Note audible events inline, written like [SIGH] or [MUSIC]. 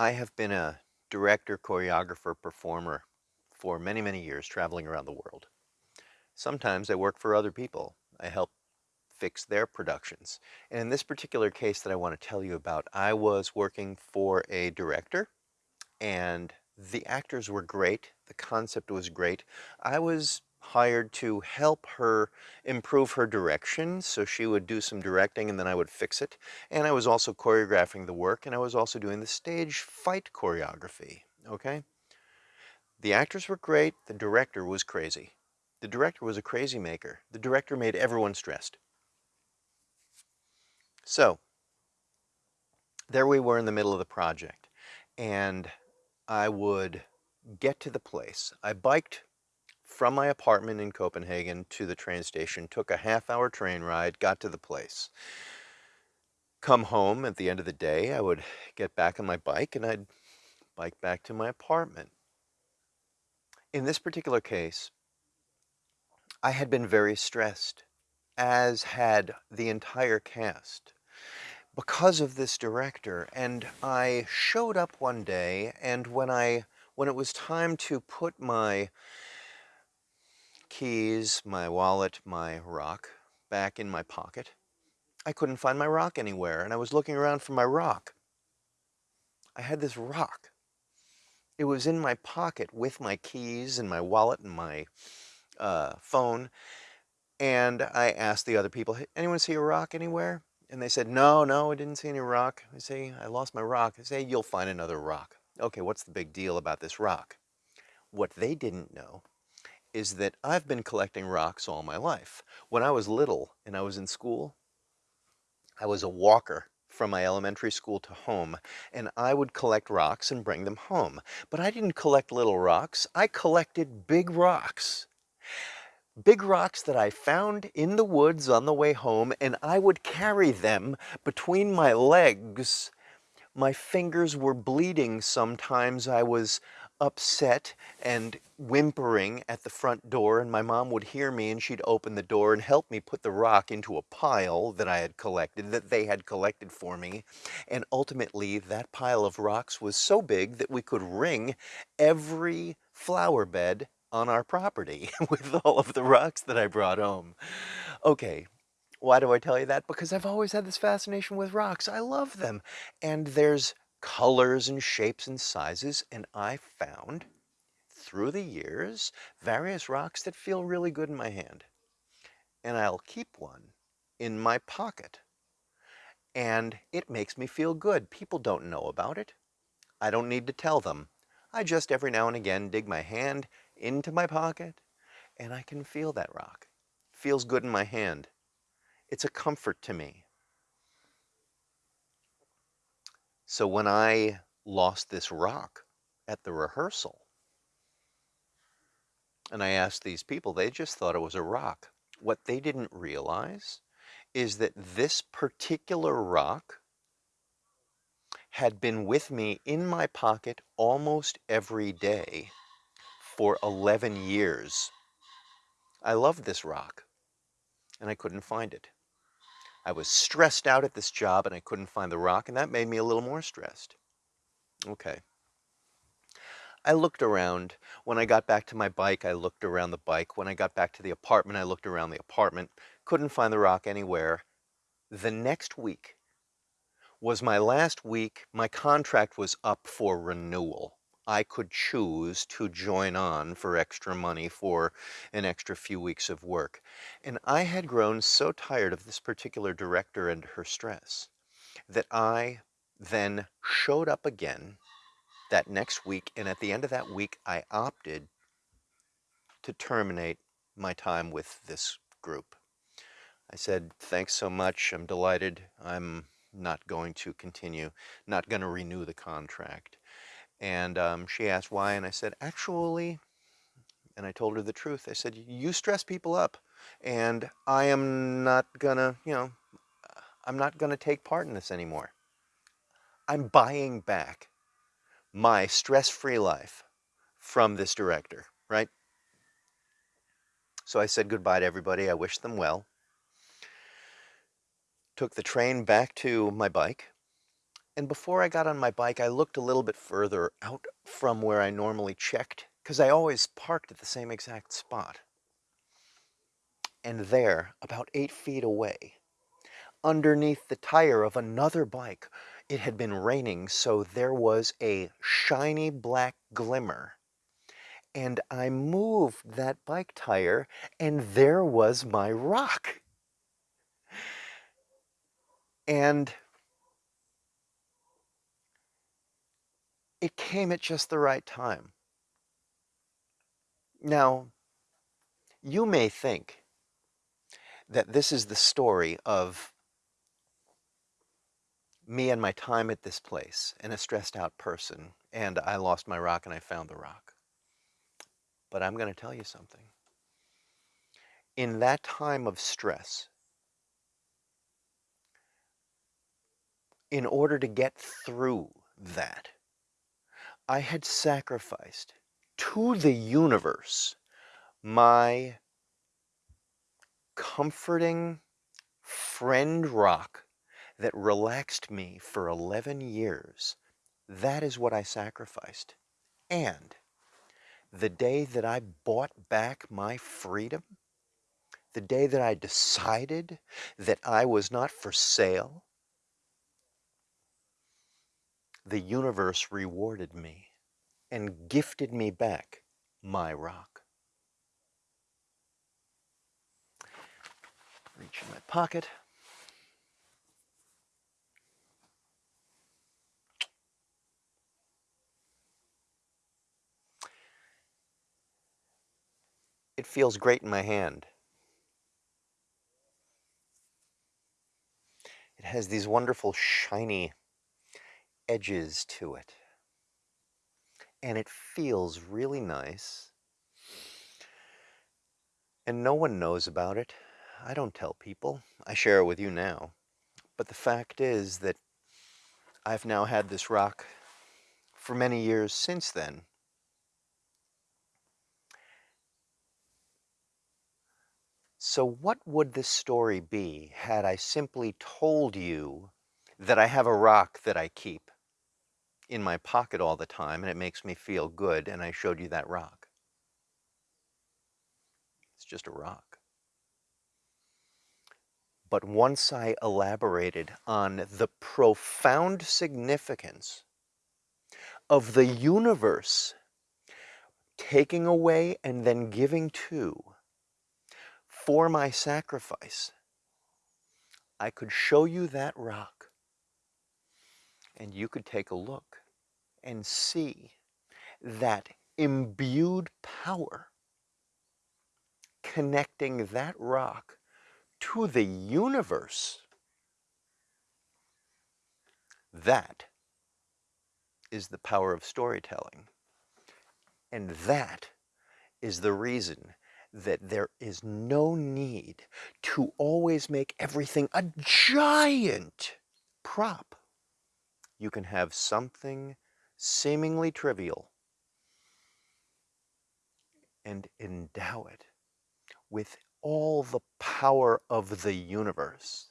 I have been a director, choreographer, performer for many, many years, traveling around the world. Sometimes I work for other people. I help fix their productions. And in this particular case that I want to tell you about, I was working for a director and the actors were great. The concept was great. I was hired to help her improve her direction. So she would do some directing and then I would fix it. And I was also choreographing the work and I was also doing the stage fight choreography. Okay? The actors were great. The director was crazy. The director was a crazy maker. The director made everyone stressed. So, there we were in the middle of the project and I would get to the place. I biked from my apartment in Copenhagen to the train station, took a half hour train ride, got to the place. Come home at the end of the day, I would get back on my bike and I'd bike back to my apartment. In this particular case, I had been very stressed, as had the entire cast, because of this director. And I showed up one day, and when I when it was time to put my keys, my wallet, my rock back in my pocket. I couldn't find my rock anywhere, and I was looking around for my rock. I had this rock. It was in my pocket with my keys and my wallet and my uh, phone. And I asked the other people, hey, anyone see a rock anywhere? And they said, no, no, I didn't see any rock. I say, I lost my rock. I say, you'll find another rock. Okay, what's the big deal about this rock? What they didn't know is that I've been collecting rocks all my life. When I was little and I was in school, I was a walker from my elementary school to home, and I would collect rocks and bring them home. But I didn't collect little rocks, I collected big rocks. Big rocks that I found in the woods on the way home, and I would carry them between my legs. My fingers were bleeding sometimes. I was upset and whimpering at the front door and my mom would hear me and she'd open the door and help me put the rock into a pile that I had collected, that they had collected for me. And ultimately that pile of rocks was so big that we could ring every flower bed on our property [LAUGHS] with all of the rocks that I brought home. Okay, why do I tell you that? Because I've always had this fascination with rocks. I love them. And there's colors and shapes and sizes, and I found through the years various rocks that feel really good in my hand. And I'll keep one in my pocket. And it makes me feel good. People don't know about it. I don't need to tell them. I just every now and again dig my hand into my pocket and I can feel that rock. It feels good in my hand. It's a comfort to me. So when I lost this rock at the rehearsal, and I asked these people, they just thought it was a rock. What they didn't realize is that this particular rock had been with me in my pocket almost every day for 11 years. I loved this rock, and I couldn't find it. I was stressed out at this job and I couldn't find the rock and that made me a little more stressed. Okay. I looked around. When I got back to my bike, I looked around the bike. When I got back to the apartment, I looked around the apartment. Couldn't find the rock anywhere. The next week was my last week. My contract was up for renewal. I could choose to join on for extra money for an extra few weeks of work. And I had grown so tired of this particular director and her stress that I then showed up again that next week. And at the end of that week, I opted to terminate my time with this group. I said, thanks so much. I'm delighted. I'm not going to continue, not going to renew the contract. And um, she asked why, and I said, actually, and I told her the truth. I said, you stress people up, and I am not gonna, you know, I'm not gonna take part in this anymore. I'm buying back my stress-free life from this director, right? So I said goodbye to everybody. I wished them well. Took the train back to my bike And before I got on my bike, I looked a little bit further out from where I normally checked, because I always parked at the same exact spot. And there, about eight feet away, underneath the tire of another bike, it had been raining, so there was a shiny black glimmer. And I moved that bike tire, and there was my rock. And it came at just the right time. Now, you may think that this is the story of me and my time at this place and a stressed out person, and I lost my rock and I found the rock. But I'm going to tell you something. In that time of stress, in order to get through that, I had sacrificed to the universe my comforting friend rock that relaxed me for 11 years. That is what I sacrificed. And the day that I bought back my freedom, the day that I decided that I was not for sale, the universe rewarded me and gifted me back my rock. Reach in my pocket. It feels great in my hand. It has these wonderful shiny edges to it. And it feels really nice. And no one knows about it. I don't tell people. I share it with you now. But the fact is that I've now had this rock for many years since then. So what would this story be had I simply told you that I have a rock that I keep in my pocket all the time and it makes me feel good and I showed you that rock. It's just a rock. But once I elaborated on the profound significance of the universe taking away and then giving to for my sacrifice, I could show you that rock and you could take a look and see that imbued power connecting that rock to the universe. That is the power of storytelling. And that is the reason that there is no need to always make everything a giant prop. You can have something seemingly trivial and endow it with all the power of the universe.